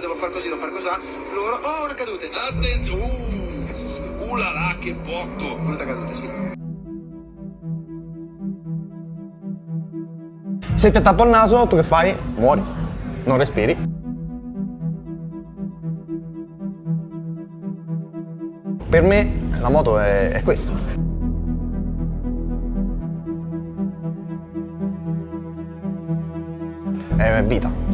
Devo far così, devo far così. Loro, oh, una caduta. Attenzione, uh, uh là là, che botto. Brutta caduta, sì. Se ti tappo il naso, tu che fai? Muori. Non respiri. Per me la moto è, è questo. È vita.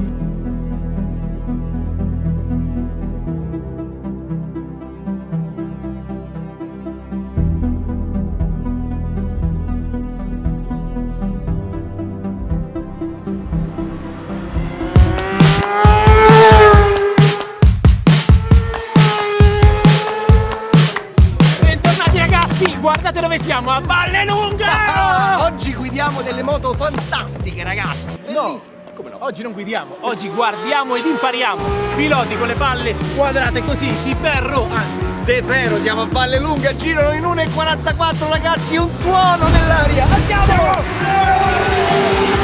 No, no? Oggi non guidiamo, oggi guardiamo ed impariamo. Piloti con le palle quadrate così, di ferro, anzi, De Ferro, siamo a Valle Lunga, girano in 1,44 ragazzi, un tuono nell'aria. Andiamo! Per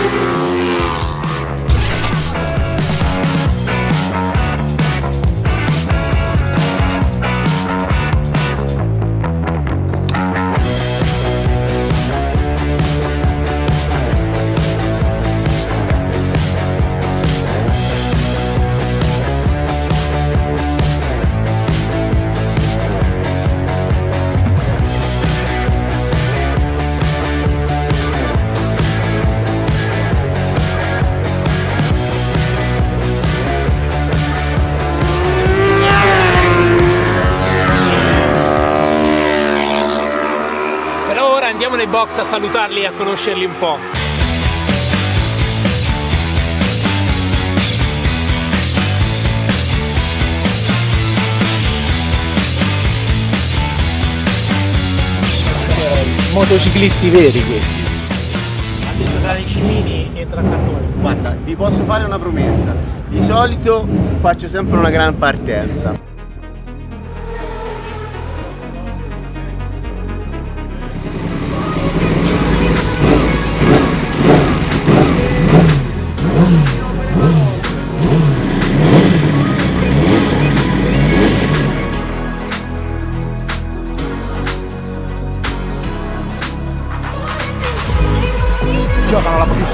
box a salutarli e a conoscerli un po'. Motociclisti veri questi. Ha detto tra i cimini e tra cannoni. Guarda, vi posso fare una promessa. Di solito faccio sempre una gran partenza.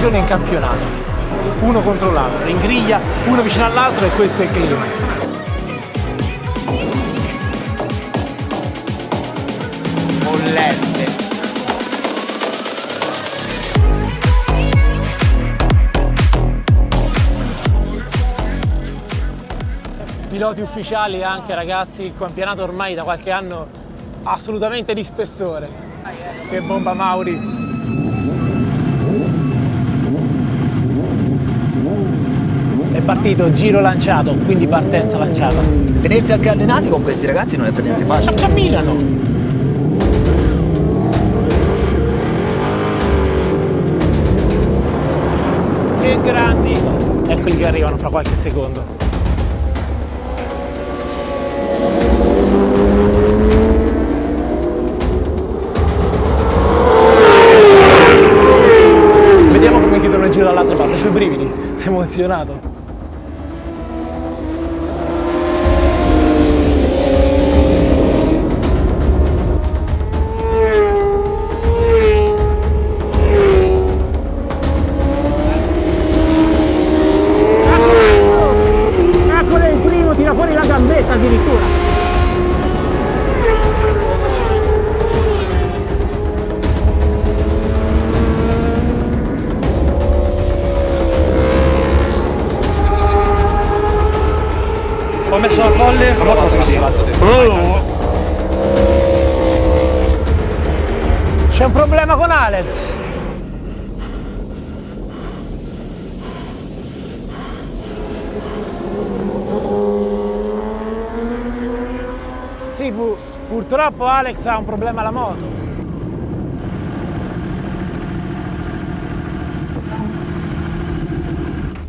Posizione in campionato. Uno contro l'altro, in griglia, uno vicino all'altro e questo è il clima. Bollette. piloti ufficiali anche ragazzi, il campionato ormai da qualche anno assolutamente di spessore. Che bomba Mauri! È partito giro lanciato, quindi partenza lanciata. Tenersi anche allenati con questi ragazzi non è per niente Ma facile. camminano! Che grandi! Eccoli che arrivano fra qualche secondo. Vediamo come chiudono il giro dall'altra parte, c'ho i brividi, sei emozionato. Alex. Sì, pu- purtroppo Alex ha un problema alla moto.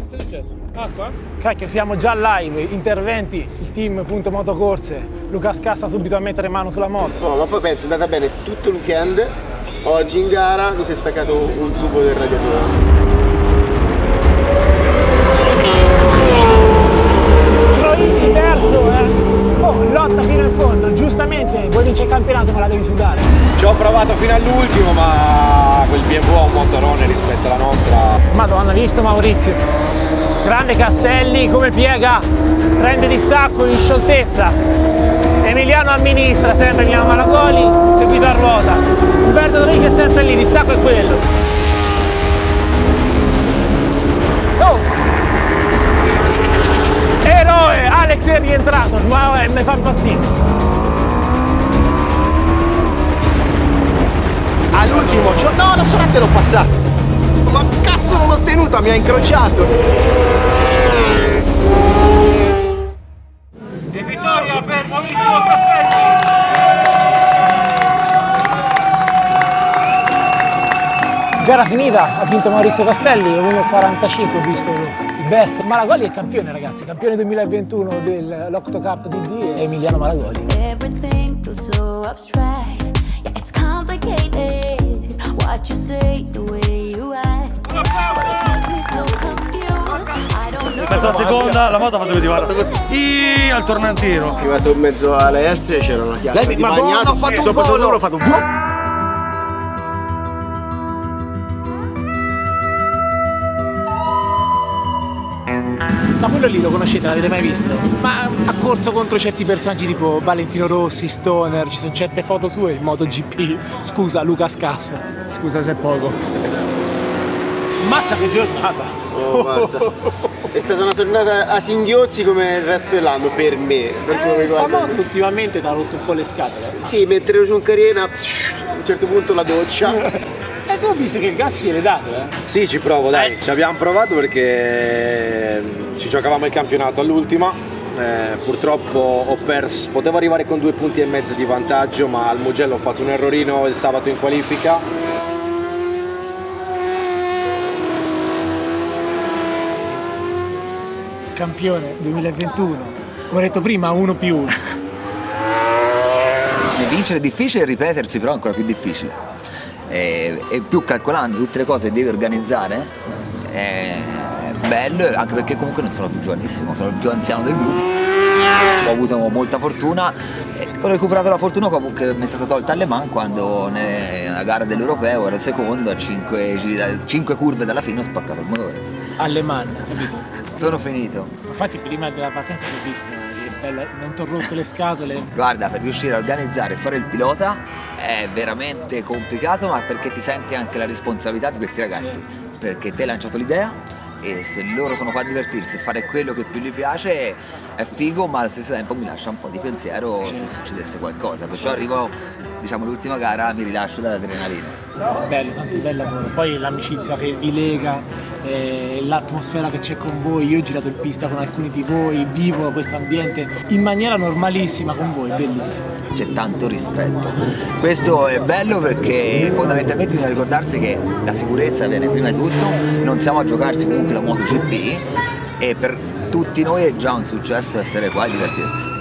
Che è successo? Acqua? Cacchio, siamo già live, interventi, il team punto motocorse, Luca Scassa subito a mettere mano sulla moto. No, ma poi pensa, è andata bene tutto il weekend. Oggi in gara mi si è staccato un tubo del radiatore. Terzo, eh. oh, lotta fino in fondo, giustamente vuoi vincere campionato ma la devi sudare. Ci ho provato fino all'ultimo ma quel BMW ha un motorone rispetto alla nostra. Madonna, visto Maurizio? Grande Castelli come piega, prende distacco in scioltezza. Emiliano amministra sempre Milano Malagoli, seguito Sempre lì, distacco è quello. Oh! Eroe, Alex è rientrato, ma eh, mi fa impazzire. All'ultimo giorno. No, la sorante l'ho passata. Ma cazzo non l'ho tenuta, mi ha incrociato. Gara finita, ha vinto Maurizio Castelli, 1.45 ho visto il best. Malagoli è campione ragazzi, campione 2021 dell'Octo Cup DD e Emiliano Malagoli. Everything feels so abstract. Yeah, it's complicated. What you say, the way you act. But it makes me so confused. I don't know. Aspetta la seconda, la moto ha fatto così, guarda. Ih, al tornantino. Arrivato in mezzo alle S c'era una chiazza Lei- di Madonna, bagnato. ho fatto un sopra sopra ho fatto un Ma quello lì lo conoscete, l'avete mai visto? Ma ha corso contro certi personaggi tipo Valentino Rossi, Stoner, ci sono certe foto sue in MotoGP. Scusa, Luca Scassa. Scusa se è poco. Mazza che giornata! Oh, guarda. È stata una giornata a singhiozzi come il resto dell'anno per me. Per Eh, mi sta riguarda. moto ultimamente ti ha rotto un po' le scatole. Sì, mentre ero giù in carriera, a un certo punto la doccia. E tu hai visto che il gas gliel'hai dato, eh? Sì, ci provo, dai. Ci abbiamo provato perché mm, ci giocavamo il campionato all'ultima. Eh, purtroppo ho perso, potevo arrivare con due punti e mezzo di vantaggio, ma al Mugello ho fatto un errorino il sabato in qualifica. Campione 2021. Come ho detto prima, uno più uno. Vincere è difficile, ripetersi però è ancora più difficile. E, e più calcolando tutte le cose che devi organizzare, è bello, anche perché comunque non sono più giovanissimo, sono il più anziano del gruppo. Ho avuto molta fortuna ho recuperato la fortuna che mi è stata tolta alle Man quando nella gara dell'europeo ero secondo a 5, curve dalla fine ho spaccato il motore. Alle man, capito? Sono finito. Infatti prima della partenza che ho visto, non ti ho rotto le scatole. Guarda, per riuscire a organizzare e fare il pilota è veramente complicato, ma perché ti senti anche la responsabilità di questi ragazzi. Perché te hai lanciato l'idea e se loro sono qua a divertirsi e fare quello che più gli piace è figo, ma allo stesso tempo mi lascia un po' di pensiero se succedesse qualcosa. Perciò arrivo, diciamo, l'ultima gara, mi rilascio dall'adrenalina. Bello, tanto bel lavoro. Poi l'amicizia che vi lega, eh, l'atmosfera che c'è con voi. Io ho girato in pista con alcuni di voi, vivo questo ambiente in maniera normalissima con voi, bellissimo. C'è tanto rispetto. Questo è bello perché fondamentalmente bisogna ricordarsi che la sicurezza viene prima di tutto, non siamo a giocarsi comunque la MotoGP e per tutti noi è già un successo essere qua e divertirsi.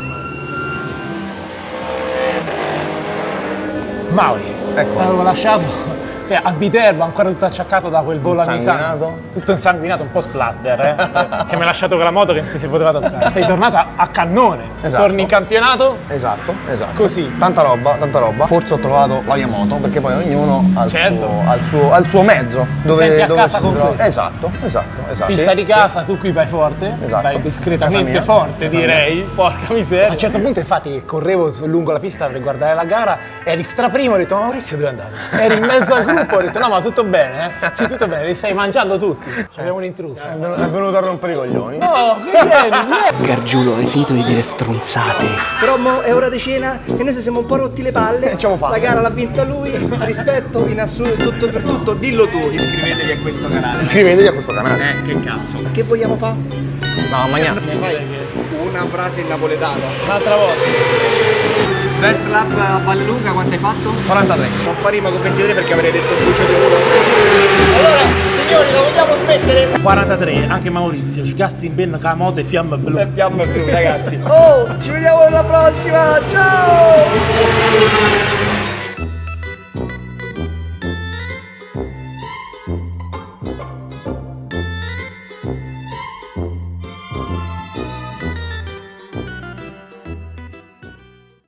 Mauri, Ecco. l'avevo lasciato eh, a Viterbo, ancora tutto acciaccato da quel volo a Misano. Insanguinato? Tutto insanguinato, un po' splatter, eh, che mi ha lasciato con la moto che non si poteva toccare. Sei tornata a cannone. Esatto. Torni in campionato, Esatto, esatto. Così. Tanta roba, tanta roba. Forse ho trovato la mia moto, perché poi ognuno ha il, Certo. suo, ha il suo- ha il suo mezzo. Dove, senti a dove casa si con trova. questo. Esatto, esatto, esatto. pista Sì, di sì. casa, tu qui vai forte, Esatto. vai discretamente mia. forte Casa direi, porca miseria. A un certo punto infatti correvo lungo la pista per guardare la gara, eri straprimo, ho detto ma Maurizio dove andare? Eri in mezzo al gruppo, ho detto no ma tutto bene, eh? Sì tutto bene, li stai mangiando tutti. Abbiamo un intruso. È venuto- è venuto a rompere i coglioni. No, che vieni, vieni. Gargiulo, hai finito di dire stronzate. Però mo è ora di cena e noi ci siamo un po' rotti le palle. Facciamo fame. La gara l'ha vinta lui, rispetto in assoluto tutto per tutto. Dillo tu, iscrivetevi a questo canale. Iscrivetevi a questo canale. Eh, che cazzo. Che vogliamo fare? No, ma niente. Una frase in napoletano. Un'altra volta. Best lap a Vallelunga quanto hai fatto? 43. Non fa rima con 23 perché avrei detto bucio di culo. Allora, signori, lo vogliamo smettere? 43, anche Maurizio, sgassi in ben con la moto e fiamme blu. E fiamme blu, ragazzi. Oh, ci vediamo alla prossima, ciao!